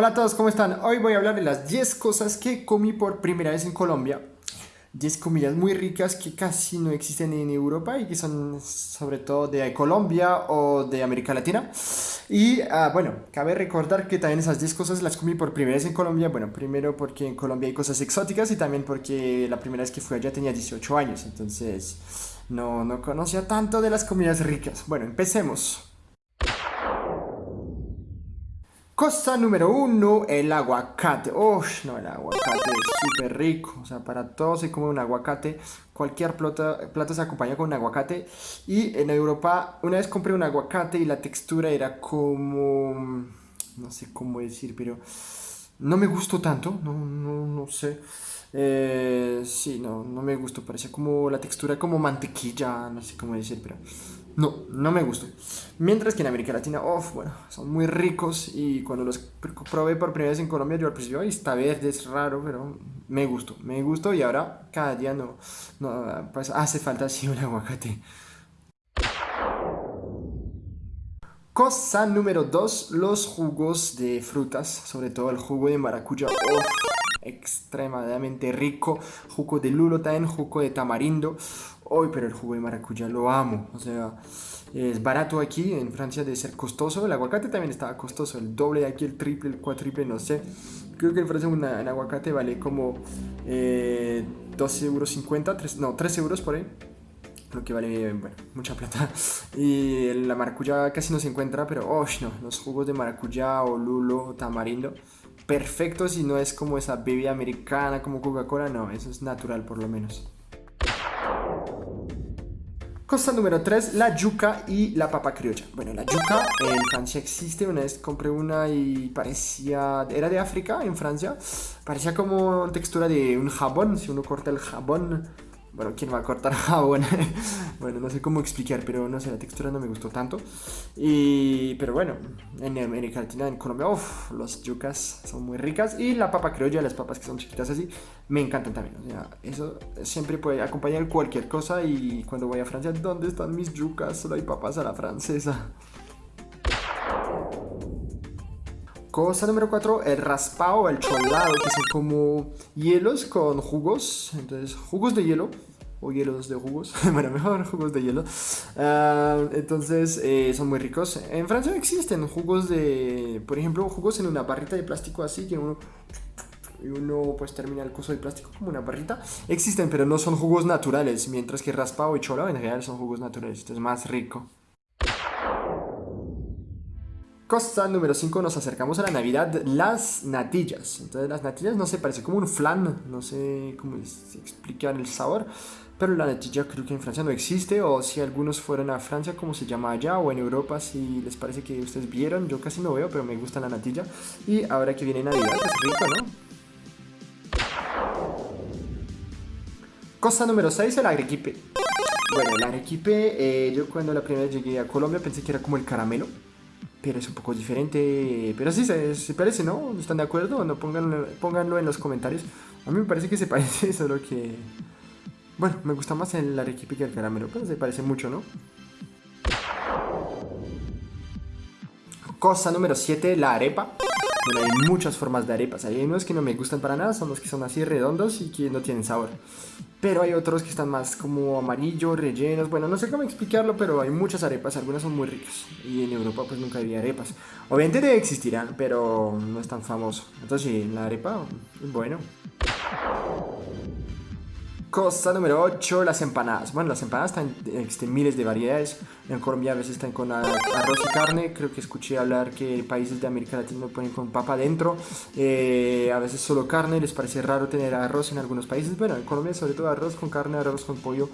Hola a todos, ¿cómo están? Hoy voy a hablar de las 10 cosas que comí por primera vez en Colombia. 10 comidas muy ricas que casi no existen en Europa y que son sobre todo de Colombia o de América Latina. Y ah, bueno, cabe recordar que también esas 10 cosas las comí por primera vez en Colombia. Bueno, primero porque en Colombia hay cosas exóticas y también porque la primera vez que fui allá tenía 18 años. Entonces no, no conocía tanto de las comidas ricas. Bueno, empecemos. Cosa número uno, el aguacate. Uff, no, el aguacate es súper rico. O sea, para todos se come un aguacate. Cualquier plato, plato se acompaña con un aguacate. Y en Europa, una vez compré un aguacate y la textura era como... No sé cómo decir, pero... No me gustó tanto, no, no, no sé. Eh, sí, no, no me gustó. Parecía como la textura como mantequilla, no sé cómo decir, pero no, no me gustó. Mientras que en América Latina, uff, bueno, son muy ricos y cuando los probé por primera vez en Colombia, yo al principio, está verde, es raro, pero me gustó, me gustó y ahora cada día no, no pues hace falta así un aguacate. Cosa número 2, los jugos de frutas, sobre todo el jugo de maracuyá. extremadamente rico. Jugo de lulo también, jugo de tamarindo. Hoy, pero el jugo de maracuyá lo amo. O sea, es barato aquí, en Francia debe ser costoso. El aguacate también estaba costoso, el doble de aquí, el triple, el cuatriple, no sé. Creo que en Francia un aguacate vale como eh, 12,50 euros, no, 3 euros por ahí. Lo que vale, bueno, mucha plata. Y la maracuyá casi no se encuentra, pero, oh, no, los jugos de maracuyá o lulo o tamarindo, perfecto si no es como esa bebida americana como Coca-Cola, no, eso es natural por lo menos. Cosa número 3, la yuca y la papa criolla. Bueno, la yuca en Francia existe, una vez compré una y parecía, era de África, en Francia, parecía como textura de un jabón, si uno corta el jabón bueno, ¿quién va a cortar jabón? bueno, no sé cómo explicar, pero no sé, la textura no me gustó tanto. Y, pero bueno, en América Latina, en Colombia, uff, los yucas son muy ricas. Y la papa criolla, las papas que son chiquitas así, me encantan también. O sea, eso siempre puede acompañar cualquier cosa. Y cuando voy a Francia, ¿dónde están mis yucas? Solo hay papas a la francesa. Cosa número 4, el raspado, el cholado, que son como hielos con jugos. Entonces, jugos de hielo o hielos de jugos, bueno, mejor jugos de hielo. Ah, entonces, eh, son muy ricos. En Francia existen jugos de, por ejemplo, jugos en una barrita de plástico así que uno y uno pues termina el coso de plástico como una barrita. Existen, pero no son jugos naturales, mientras que raspado y cholado en realidad son jugos naturales, entonces es más rico. Cosa número 5, nos acercamos a la Navidad, las natillas. Entonces las natillas no sé, parece como un flan, no sé cómo explicar el sabor, pero la natilla creo que en Francia no existe, o si algunos fueron a Francia, como se llama allá, o en Europa, si les parece que ustedes vieron, yo casi no veo, pero me gusta la natilla. Y ahora que viene Navidad, es rico, ¿no? Cosa número 6, el arequipe. Bueno, el arequipe, eh, yo cuando la primera vez llegué a Colombia pensé que era como el caramelo pero es un poco diferente. Pero sí, se, parece, ¿no? ¿Están de acuerdo? No, pónganlo, pónganlo en los comentarios. A mí me parece que se parece, solo que... Bueno, me gusta más el arequipe que el caramelo, pero se parece mucho, ¿no? Cosa número 7, la arepa. Bueno, hay muchas formas de arepas. Hay unos que no me gustan para nada, son los que son así redondos y que no tienen sabor. Pero hay otros que están más como amarillo, rellenos. Bueno, no sé cómo explicarlo, pero hay muchas arepas. Algunas son muy ricas. Y en Europa pues nunca había arepas. Obviamente existirán, pero no es tan famoso. Entonces sí, la arepa, bueno. Cosa número 8, las empanadas. Bueno, las empanadas están, existen miles de variedades. En Colombia a veces están con arroz y carne. Creo que escuché hablar que países de América Latina ponen con papa dentro. Eh, a veces solo carne. Les parece raro tener arroz en algunos países. Bueno, en Colombia sobre todo arroz con carne, arroz con pollo.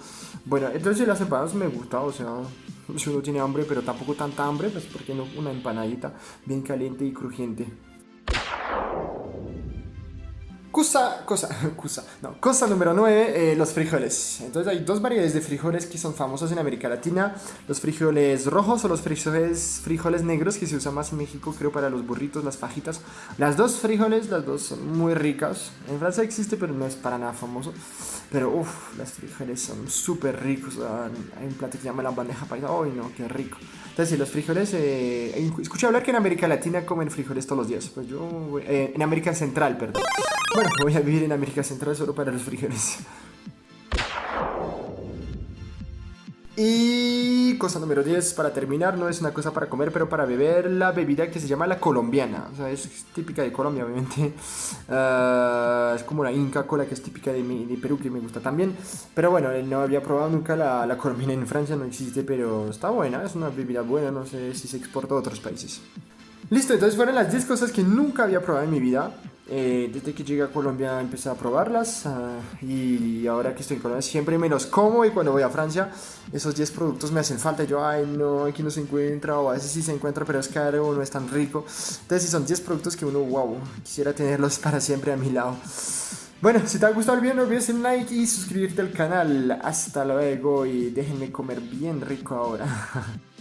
Bueno, entonces las empanadas me gustan. O sea, si uno tiene hambre, pero tampoco tanta hambre, pues porque no una empanadita bien caliente y crujiente. Cosa, cosa, cosa, no, cosa número 9, eh, los frijoles. Entonces hay dos variedades de frijoles que son famosos en América Latina. Los frijoles rojos o los frijoles, frijoles negros que se usan más en México, creo, para los burritos, las fajitas. Las dos frijoles, las dos son muy ricas. En Francia existe, pero no es para nada famoso. Pero uff, las frijoles son súper ricos. Hay un plato que se llama la bandeja paisa. ¡Ay, no! ¡Qué rico! Entonces, sí, los frijoles. Eh, escuché hablar que en América Latina comen frijoles todos los días. Pues yo. Eh, en América Central, perdón. Bueno, voy a vivir en América Central solo para los frijoles. Y cosa número 10, para terminar, no es una cosa para comer, pero para beber la bebida que se llama la colombiana. O sea, es típica de Colombia, obviamente. Ah, es como la Inca Cola, que es típica de, Perú, que me gusta también. Pero bueno, no había probado nunca la, la colombiana en Francia, no existe, pero está buena. Es una bebida buena, no sé si se exporta a otros países. Listo, entonces fueron las 10 cosas que nunca había probado en mi vida. Eh, desde que llegué a Colombia empecé a probarlas uh, y ahora que estoy en Colombia siempre me los como y cuando voy a Francia esos 10 productos me hacen falta. Yo, ay, no, aquí no se encuentra o a veces sí se encuentra pero es caro o no es tan rico. Entonces si son 10 productos que uno, wow, quisiera tenerlos para siempre a mi lado. Bueno, si te ha gustado el video no olvides el like y suscribirte al canal. Hasta luego y déjenme comer bien rico ahora.